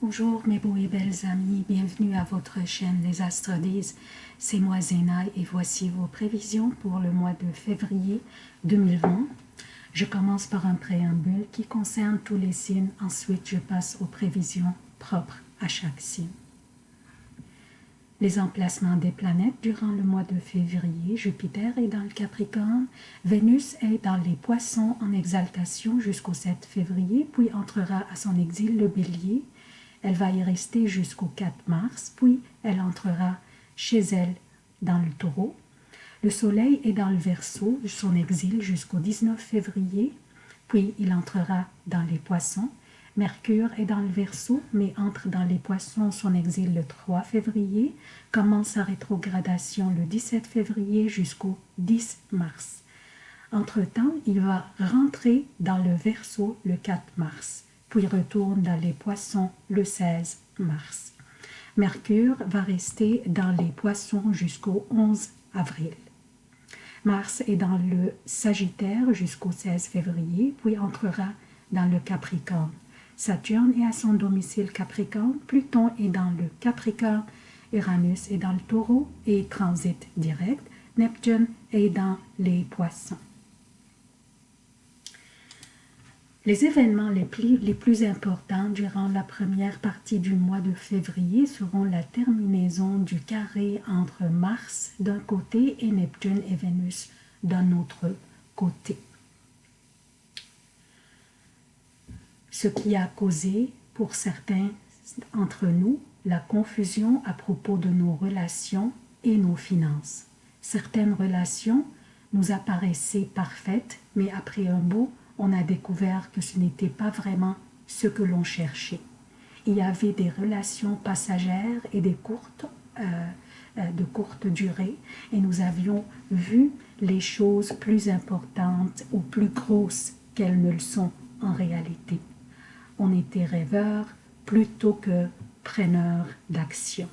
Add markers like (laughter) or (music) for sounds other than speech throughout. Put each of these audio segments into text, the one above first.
Bonjour mes beaux et belles amis, bienvenue à votre chaîne Les Astres disent. C'est moi Zéna et voici vos prévisions pour le mois de février 2020. Je commence par un préambule qui concerne tous les signes, ensuite je passe aux prévisions propres à chaque signe. Les emplacements des planètes durant le mois de février, Jupiter est dans le Capricorne, Vénus est dans les Poissons en exaltation jusqu'au 7 février, puis entrera à son exil le Bélier, elle va y rester jusqu'au 4 mars, puis elle entrera chez elle dans le taureau. Le soleil est dans le verso, son exil jusqu'au 19 février, puis il entrera dans les poissons. Mercure est dans le verso, mais entre dans les poissons, son exil le 3 février, commence sa rétrogradation le 17 février jusqu'au 10 mars. Entre-temps, il va rentrer dans le verso le 4 mars puis retourne dans les poissons le 16 mars. Mercure va rester dans les poissons jusqu'au 11 avril. Mars est dans le Sagittaire jusqu'au 16 février, puis entrera dans le Capricorne. Saturne est à son domicile Capricorne, Pluton est dans le Capricorne, Uranus est dans le Taureau et transite direct, Neptune est dans les Poissons. Les événements les plus, les plus, importants durant la première partie du mois de février seront la terminaison du carré entre Mars d'un côté et Neptune et Vénus d'un autre côté. Ce qui a causé pour certains entre nous la confusion à propos de nos relations et nos finances. Certaines relations nous apparaissaient parfaites, mais après un beau on a découvert que ce n'était pas vraiment ce que l'on cherchait. Il y avait des relations passagères et des courtes, euh, euh, de courte durée, et nous avions vu les choses plus importantes ou plus grosses qu'elles ne le sont en réalité. On était rêveurs plutôt que preneurs d'action.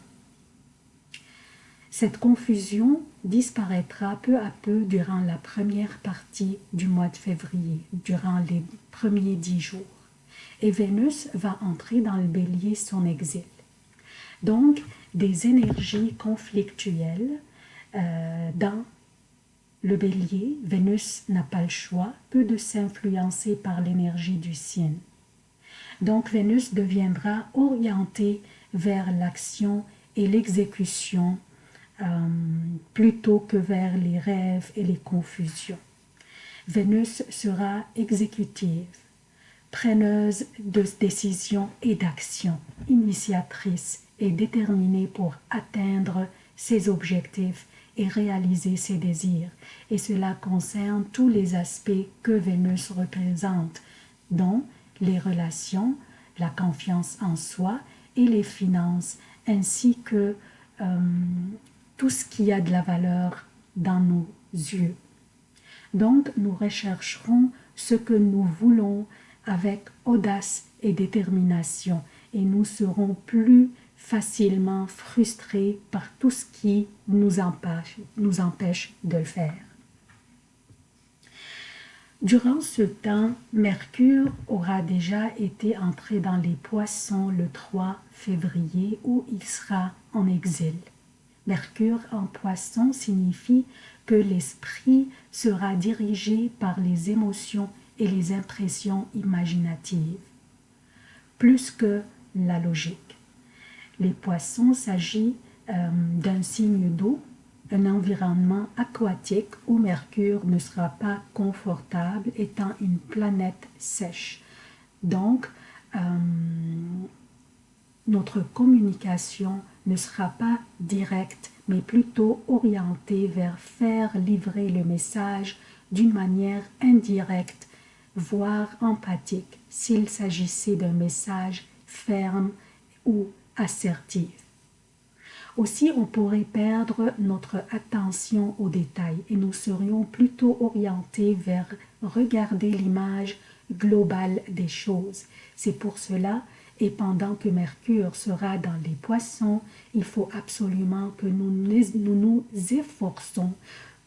Cette confusion disparaîtra peu à peu durant la première partie du mois de février, durant les premiers dix jours. Et Vénus va entrer dans le bélier son exil. Donc, des énergies conflictuelles euh, dans le bélier, Vénus n'a pas le choix, peu de s'influencer par l'énergie du signe. Donc Vénus deviendra orientée vers l'action et l'exécution euh, plutôt que vers les rêves et les confusions. Vénus sera exécutive, preneuse de décisions et d'actions, initiatrice et déterminée pour atteindre ses objectifs et réaliser ses désirs. Et cela concerne tous les aspects que Vénus représente, dont les relations, la confiance en soi et les finances, ainsi que euh, tout ce qui a de la valeur dans nos yeux. Donc, nous rechercherons ce que nous voulons avec audace et détermination et nous serons plus facilement frustrés par tout ce qui nous empêche, de le faire. Durant ce temps, Mercure aura déjà été entré dans les poissons le 3 février où il sera en exil. Mercure en poisson signifie que l'esprit sera dirigé par les émotions et les impressions imaginatives, plus que la logique. Les poissons s'agit euh, d'un signe d'eau, un environnement aquatique où Mercure ne sera pas confortable étant une planète sèche. Donc, euh, notre communication ne sera pas directe, mais plutôt orientée vers faire livrer le message d'une manière indirecte, voire empathique, s'il s'agissait d'un message ferme ou assertif. Aussi, on pourrait perdre notre attention aux détails et nous serions plutôt orientés vers regarder l'image globale des choses. C'est pour cela et pendant que Mercure sera dans les poissons, il faut absolument que nous nous, efforçons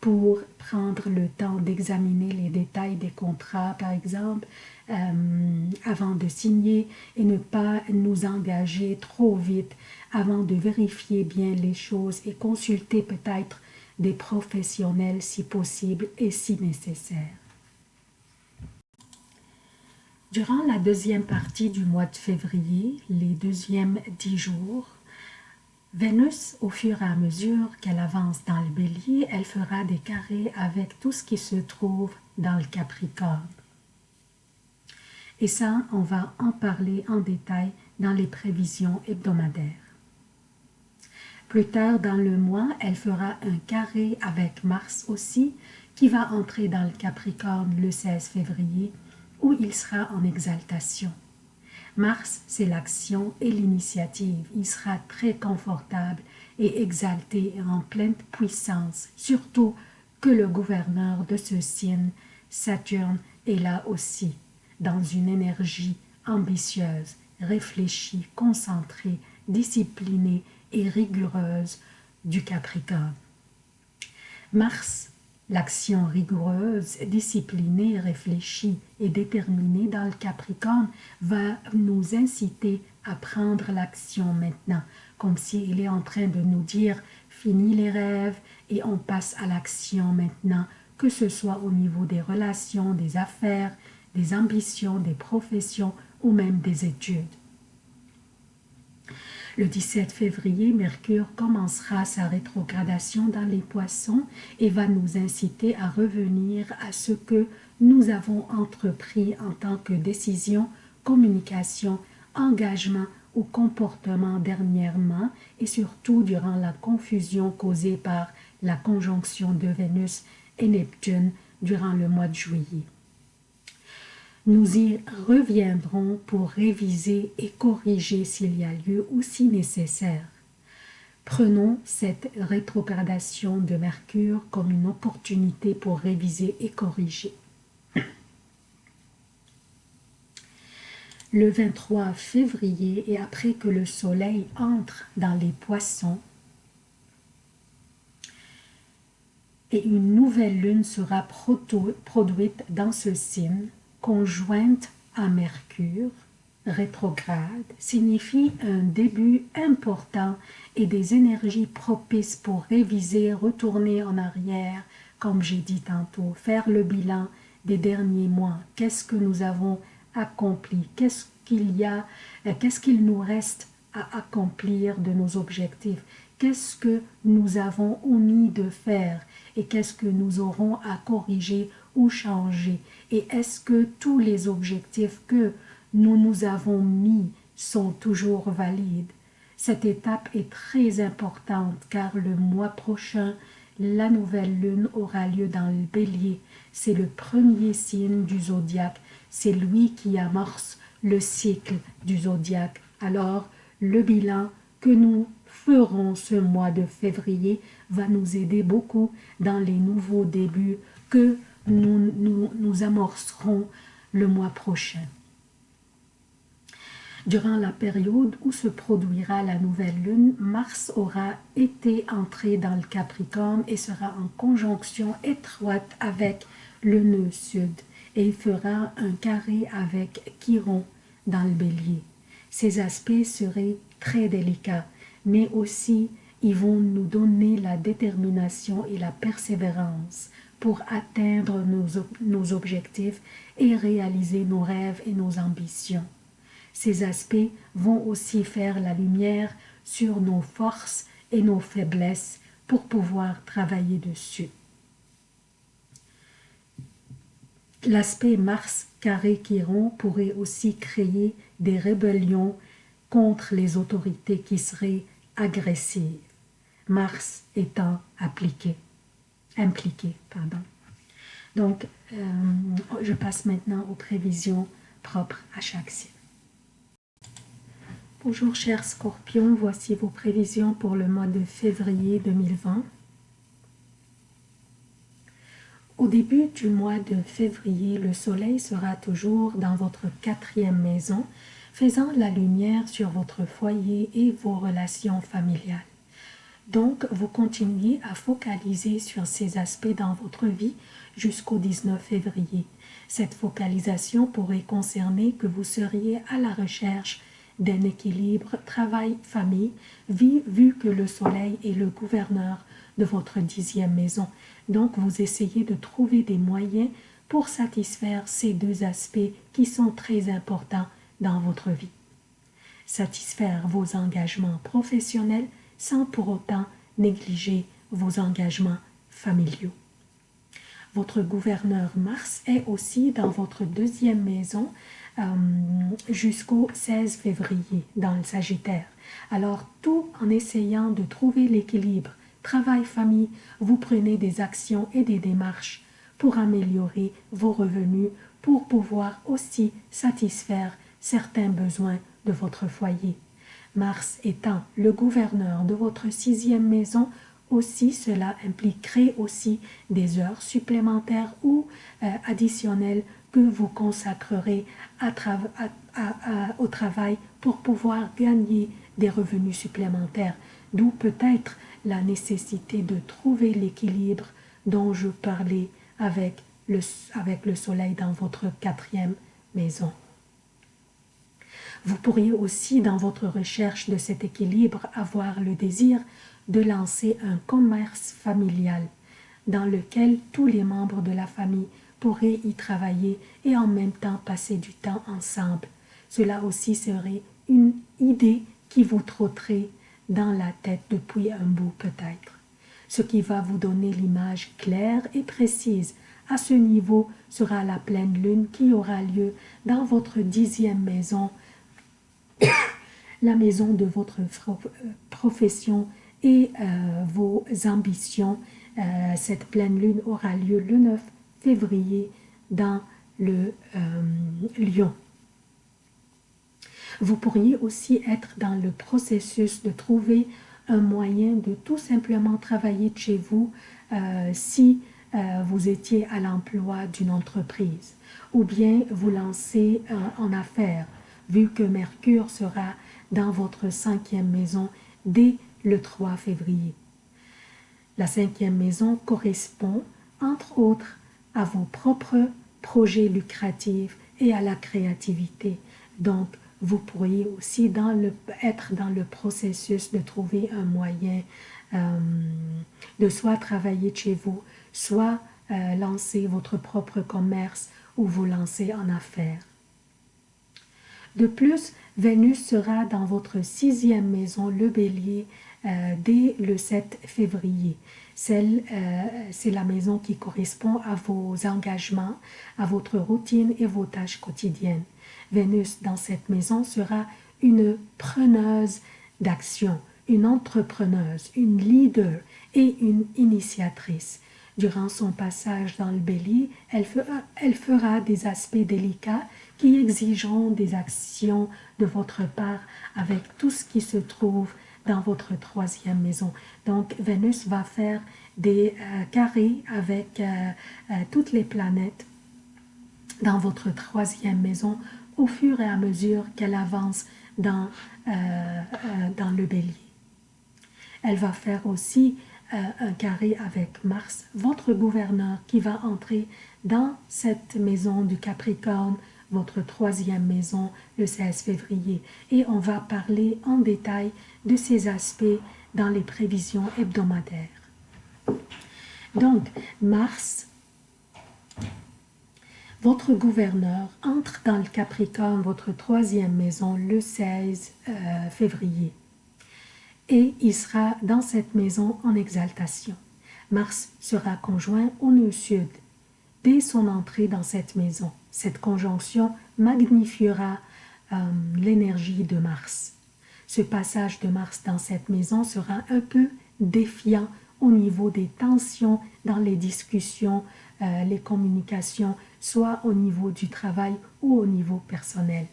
pour prendre le temps d'examiner les détails des contrats, par exemple, euh, avant de signer et ne pas nous engager trop vite avant de vérifier bien les choses et consulter peut-être des professionnels si possible et si nécessaire. Durant la deuxième partie du mois de février, les deuxièmes dix jours, Vénus, au fur et à mesure qu'elle avance dans le bélier, elle fera des carrés avec tout ce qui se trouve dans le Capricorne. Et ça, on va en parler en détail dans les prévisions hebdomadaires. Plus tard dans le mois, elle fera un carré avec Mars aussi, qui va entrer dans le Capricorne le 16 février, où il sera en exaltation. Mars, c'est l'action et l'initiative. Il sera très confortable et exalté en pleine puissance, surtout que le gouverneur de ce signe, Saturne, est là aussi dans une énergie ambitieuse, réfléchie, concentrée, disciplinée et rigoureuse du Capricorne. Mars, l'action rigoureuse, disciplinée, réfléchie et déterminée dans le Capricorne va nous inciter à prendre l'action maintenant, comme s'il est en train de nous dire « fini les rêves et on passe à l'action maintenant », que ce soit au niveau des relations, des affaires, des ambitions, des professions ou même des études. Le 17 février, Mercure commencera sa rétrogradation dans les poissons et va nous inciter à revenir à ce que nous avons entrepris en tant que décision, communication, engagement ou comportement dernièrement et surtout durant la confusion causée par la conjonction de Vénus et Neptune durant le mois de juillet. Nous y reviendrons pour réviser et corriger s'il y a lieu ou si nécessaire. Prenons cette rétrogradation de Mercure comme une opportunité pour réviser et corriger. Le 23 février et après que le soleil entre dans les poissons, et une nouvelle lune sera produite dans ce signe, conjointe à Mercure, rétrograde, signifie un début important et des énergies propices pour réviser, retourner en arrière, comme j'ai dit tantôt, faire le bilan des derniers mois. Qu'est-ce que nous avons accompli? Qu'est-ce qu'il y a euh, Qu'est-ce qu'il nous reste à accomplir de nos objectifs? Qu'est-ce que nous avons omis de faire et qu'est-ce que nous aurons à corriger ou changer et est-ce que tous les objectifs que nous nous avons mis sont toujours valides? Cette étape est très importante car le mois prochain, la nouvelle lune aura lieu dans le bélier. C'est le premier signe du zodiaque. C'est lui qui amorce le cycle du zodiaque. Alors, le bilan que nous ferons ce mois de février va nous aider beaucoup dans les nouveaux débuts que nous, nous, amorcerons le mois prochain. Durant la période où se produira la nouvelle lune, Mars aura été entré dans le Capricorne et sera en conjonction étroite avec le nœud sud et il fera un carré avec Chiron dans le bélier. Ces aspects seraient très délicats, mais aussi ils vont nous donner la détermination et la persévérance pour atteindre nos, objectifs et réaliser nos rêves et nos ambitions. Ces aspects vont aussi faire la lumière sur nos forces et nos faiblesses pour pouvoir travailler dessus. L'aspect Mars carré Chiron pourrait aussi créer des rébellions contre les autorités qui seraient agressives, Mars étant appliqué impliqués. Pardon. Donc, euh, je passe maintenant aux prévisions propres à chaque signe. Bonjour chers scorpions, voici vos prévisions pour le mois de février 2020. Au début du mois de février, le soleil sera toujours dans votre quatrième maison, faisant la lumière sur votre foyer et vos relations familiales. Donc, vous continuez à focaliser sur ces aspects dans votre vie jusqu'au 19 février. Cette focalisation pourrait concerner que vous seriez à la recherche d'un équilibre travail-famille, vu que le soleil est le gouverneur de votre dixième maison. Donc, vous essayez de trouver des moyens pour satisfaire ces deux aspects qui sont très importants dans votre vie. Satisfaire vos engagements professionnels sans pour autant négliger vos engagements familiaux. Votre gouverneur Mars est aussi dans votre deuxième maison euh, jusqu'au 16 février dans le Sagittaire. Alors, tout en essayant de trouver l'équilibre travail-famille, vous prenez des actions et des démarches pour améliorer vos revenus, pour pouvoir aussi satisfaire certains besoins de votre foyer. Mars étant le gouverneur de votre sixième maison, aussi cela impliquerait aussi des heures supplémentaires ou euh, additionnelles que vous consacrerez au travail pour pouvoir gagner des revenus supplémentaires, d'où peut-être la nécessité de trouver l'équilibre dont je parlais avec le, avec le soleil dans votre quatrième maison. Vous pourriez aussi, dans votre recherche de cet équilibre, avoir le désir de lancer un commerce familial dans lequel tous les membres de la famille pourraient y travailler et en même temps passer du temps ensemble. Cela aussi serait une idée qui vous trotterait dans la tête depuis un bout peut-être. Ce qui va vous donner l'image claire et précise à ce niveau sera la pleine lune qui aura lieu dans votre dixième maison, (coughs) la maison de votre profession et euh, vos ambitions. Euh, cette pleine lune aura lieu le 9 février dans le euh, Lion. Vous pourriez aussi être dans le processus de trouver un moyen de tout simplement travailler de chez vous euh, si euh, vous étiez à l'emploi d'une entreprise ou bien vous lancer euh, en affaires vu que Mercure sera dans votre cinquième maison dès le 3 février. La cinquième maison correspond entre autres à vos propres projets lucratifs et à la créativité. Donc, vous pourriez aussi être dans le processus de trouver un moyen euh, de soit travailler chez vous, soit euh, lancer votre propre commerce ou vous lancer en affaires. De plus, Vénus sera dans votre sixième maison, le bélier, euh, dès le 7 février. C'est la maison qui correspond à vos engagements, à votre routine et vos tâches quotidiennes. Vénus dans cette maison sera une preneuse d'action, une entrepreneuse, une leader et une initiatrice. Durant son passage dans le bélier, elle fera des aspects délicats qui exigeront des actions de votre part avec tout ce qui se trouve dans votre troisième maison. Donc, Vénus va faire des euh, carrés avec euh, euh, toutes les planètes dans votre troisième maison au fur et à mesure qu'elle avance dans, le bélier. Elle va faire aussi un carré avec Mars, votre gouverneur, qui va entrer dans cette maison du Capricorne, votre troisième maison, le 16 février. Et on va parler en détail de ces aspects dans les prévisions hebdomadaires. Donc, Mars votre gouverneur entre dans le Capricorne, votre troisième maison, le 16 euh, février. Et il sera dans cette maison en exaltation. Mars sera conjoint au nœud sud. Dès son entrée dans cette maison, cette conjonction magnifiera euh, l'énergie de Mars. Ce passage de Mars dans cette maison sera un peu défiant au niveau des tensions dans les discussions, euh, les communications, soit au niveau du travail ou au niveau personnel.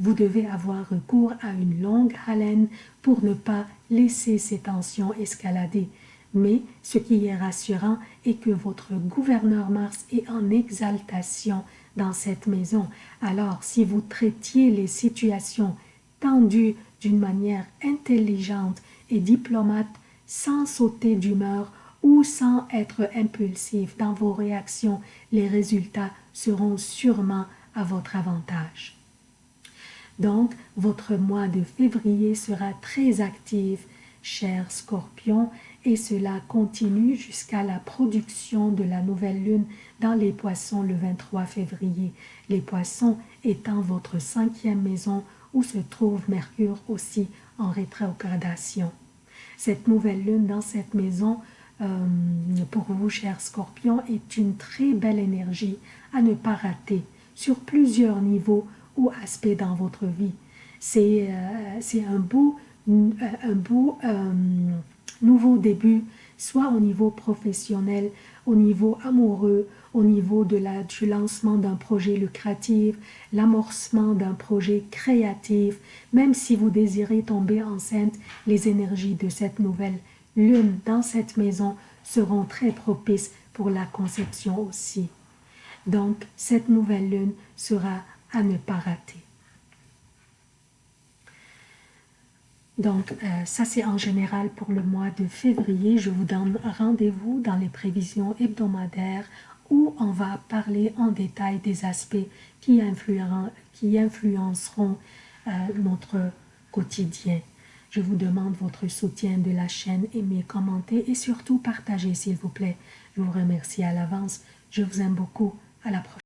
Vous devez avoir recours à une longue haleine pour ne pas laisser ces tensions escalader. Mais ce qui est rassurant est que votre gouverneur Mars est en exaltation dans cette maison. Alors, si vous traitiez les situations tendues d'une manière intelligente et diplomate, sans sauter d'humeur ou sans être impulsif dans vos réactions, les résultats seront sûrement à votre avantage. Donc, votre mois de février sera très actif, cher scorpion, et cela continue jusqu'à la production de la nouvelle lune dans les poissons le 23 février. Les poissons étant votre cinquième maison où se trouve Mercure aussi en rétrogradation. Cette nouvelle lune dans cette maison, euh, pour vous, cher scorpion, est une très belle énergie à ne pas rater sur plusieurs niveaux ou aspects dans votre vie. C'est euh, un beau, un beau nouveau début, soit au niveau professionnel, au niveau amoureux, au niveau de la, du lancement d'un projet lucratif, l'amorcement d'un projet créatif, même si vous désirez tomber enceinte, les énergies de cette nouvelle lune dans cette maison seront très propices pour la conception aussi. Donc, cette nouvelle lune sera à ne pas rater. Donc, euh, ça c'est en général pour le mois de février. Je vous donne rendez-vous dans les prévisions hebdomadaires où on va parler en détail des aspects qui, influenceront euh, notre quotidien. Je vous demande votre soutien de la chaîne, aimez, commentez et surtout partagez s'il vous plaît. Je vous remercie à l'avance. Je vous aime beaucoup. À la prochaine.